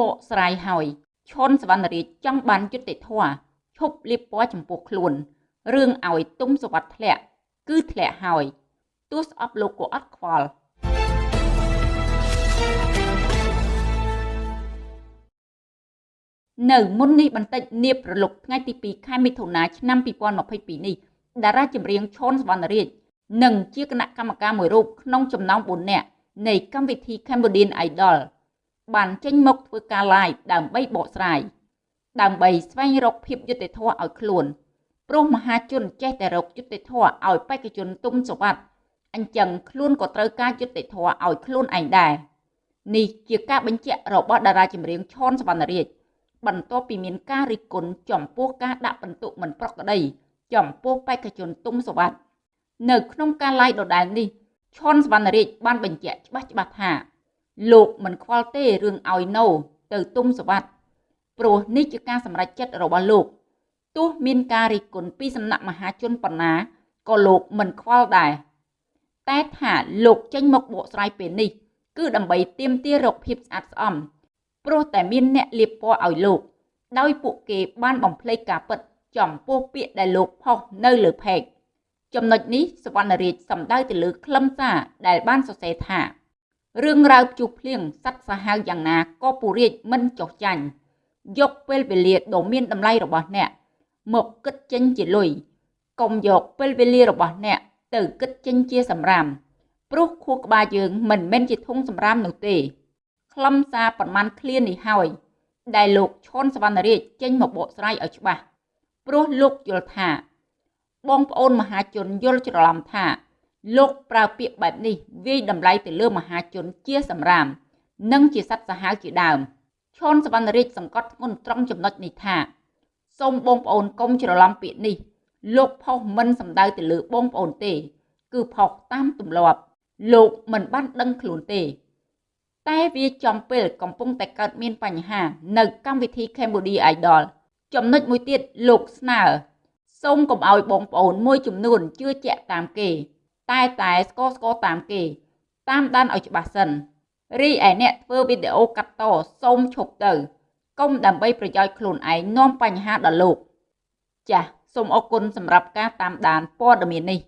បកស្រាយហើយឈុនសវណ្ណរាជចង់បានយុត្តិធម៌ឈប់លៀបពណ៌ចំពោះខ្លួនរឿងឲ្យទុំសវັດធ្លាក់ គឺធ្លាក់ហើយទោះស្អប់លោកក៏អត់ខ្វល់នៅមុននេះបន្តិចនាបប្រលុកថ្ងៃទី2ខែមិថុនាឆ្នាំ2022នេះតារាចម្រៀងឈុនសវណ្ណរាជនិងជាគណៈកម្មការមួយរូបក្នុងចំណោម4នាក់នៃកម្មវិធី Cambodian Idol បានចេញមកធ្វើការ live ដើម្បីបកស្រាយដើម្បីស្វែងរកភាពយុត្តិធម៌ឲ្យខ្លួនព្រោះមហាជនចេះតែរកយុត្តិធម៌ឲ្យបេក្ខជនទុំសវັດអញ្ចឹងខ្លួនក៏ត្រូវការយុត្តិធម៌ឲ្យខ្លួនឯងដែរនេះជាការបញ្ជាក់របស់តារាចម្រៀងឈុនសវណ្ណរាជបន្ទាប់ពីមានការរិះគន់ចំពោះការដាក់បន្ទុកមិនប្រក្រតីចំពោះបេក្ខជនទុំសវັດនៅក្នុងការ live ដដែលនេះឈុនសវណ្ណរាជបានបញ្ជាក់ច្បាស់ច្បាស់ថា លោកមិនខ្វល់ទេរឿងឲ្យណូទៅទុំសវັດព្រោះនេះជាការសម្រេចចិត្តរបស់លោកទោះមានការរិះគន់ពីសំណាក់មហាជនប៉ុណ្ណាក៏លោកមិនខ្វល់ដែរតែថាលោកចេញមកបកស្រាយពេលនេះ គឺដើម្បីទាមទាររកភាពស្អាតស្អំព្រោះតែមានអ្នកលៀបពណ៌ឲ្យលោក ដោយពួកគេបានបំភ្លេចការពិតចំពោះពាក្យដែលលោកផុសនៅលើផេកចំណុចនេះសវណ្ណរាជសំដៅទៅលើខ្លឹមសារដែលបានសរសេរថា រឿងរ៉ាវភ្ជុះភ្លៀងសັດសាហាវយ៉ាងណាក៏ពុរាជមិនចោះចាញ់យកពេលវេលាដ៏មានតម្លៃរបស់អ្នក មកគិតចេញជាលុយកុំយកពេលវេលារបស់អ្នកទៅគិតចេញជាសម្រាមព្រោះខួរក្បាលយើងមិនមែនជាធុងសម្រាមនោះទេខ្លឹមសារប្រមាណឃ្លានេះហើយ ដែលលោកឈុនសវណ្ណរាជចេញមកបកស្រាយឲ្យច្បាស់ព្រោះលោកយល់ថា បងប្អូនមហាជនយល់ច្រឡំថា លោកប្រើពាក្យបែបនេះវាយតម្លៃទៅលើមហាជនជាសម្រាម និងជាសត្វសាហាវជាដើមឈុនសវណ្ណរាជសង្កត់ធ្ងន់ត្រង់ចំណុចនេះថាសូមបងប្អូនកុំច្រឡំពាក្យនេះ លោកផុសមិនសំដៅទៅលើបងប្អូនទេ គឺផុសតាមទម្លាប់ លោកមិនបានដឹងខ្លួនទេ តែវាចំពេលកំពុងតែកើតមានបញ្ហា នៅកម្មវិធី Cambodia Idol ចំណុចមួយទៀតលោកស្នើសូមកុំឲ្យបងប្អូនមួយចំនួនជឿជាក់តាមគេ តែតែស្គរស្គរតាមគេ តាមដានឲ្យច្បាស់សិនរីឯអ្នកធ្វើវីដេអូកាត់តសូមឈប់ទៅកុំដើម្បីប្រយោជន៍ខ្លួនឯងនាំបញ្ហាដល់លោក ចាសសូមអរគុណសម្រាប់ការតាមដានព័ត៌មាននេះ